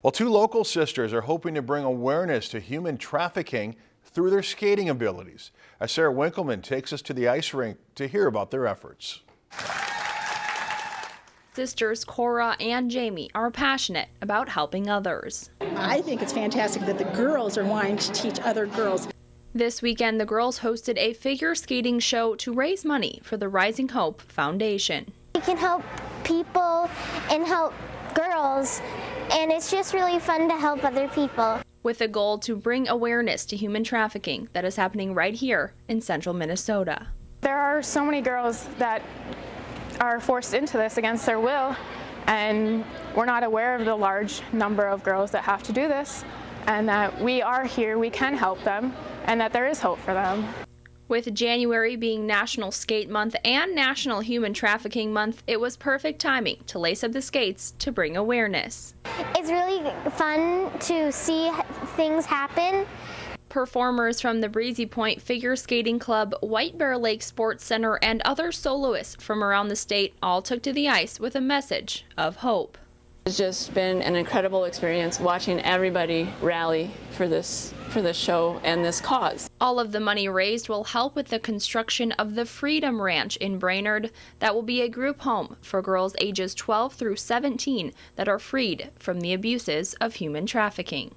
Well, two local sisters are hoping to bring awareness to human trafficking through their skating abilities. As Sarah Winkleman takes us to the ice rink to hear about their efforts. Sisters Cora and Jamie are passionate about helping others. I think it's fantastic that the girls are wanting to teach other girls. This weekend, the girls hosted a figure skating show to raise money for the Rising Hope Foundation. We can help people and help girls and it's just really fun to help other people. With a goal to bring awareness to human trafficking that is happening right here in central Minnesota. There are so many girls that are forced into this against their will, and we're not aware of the large number of girls that have to do this, and that we are here, we can help them, and that there is hope for them. With January being National Skate Month and National Human Trafficking Month, it was perfect timing to lace up the skates to bring awareness. It's really fun to see things happen. Performers from the Breezy Point Figure Skating Club, White Bear Lake Sports Center, and other soloists from around the state all took to the ice with a message of hope. It's just been an incredible experience watching everybody rally for this for this show and this cause. All of the money raised will help with the construction of the Freedom Ranch in Brainerd that will be a group home for girls ages 12 through 17 that are freed from the abuses of human trafficking.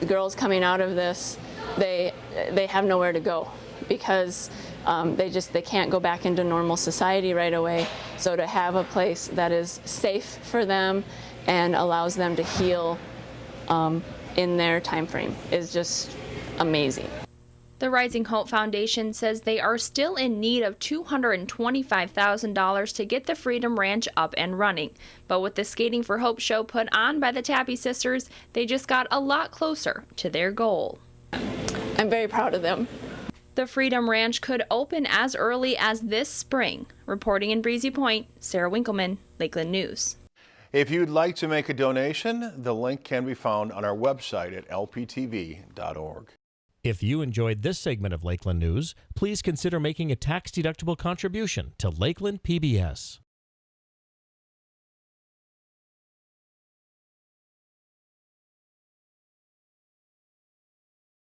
The girls coming out of this, they they have nowhere to go because um, they just they can't go back into normal society right away. So to have a place that is safe for them and allows them to heal um, in their time frame is just amazing. The Rising Hope Foundation says they are still in need of $225,000 to get the Freedom Ranch up and running. But with the Skating for Hope show put on by the Tappy sisters, they just got a lot closer to their goal. I'm very proud of them. The Freedom Ranch could open as early as this spring. Reporting in Breezy Point, Sarah Winkleman, Lakeland News. If you'd like to make a donation, the link can be found on our website at lptv.org. If you enjoyed this segment of Lakeland News, please consider making a tax-deductible contribution to Lakeland PBS.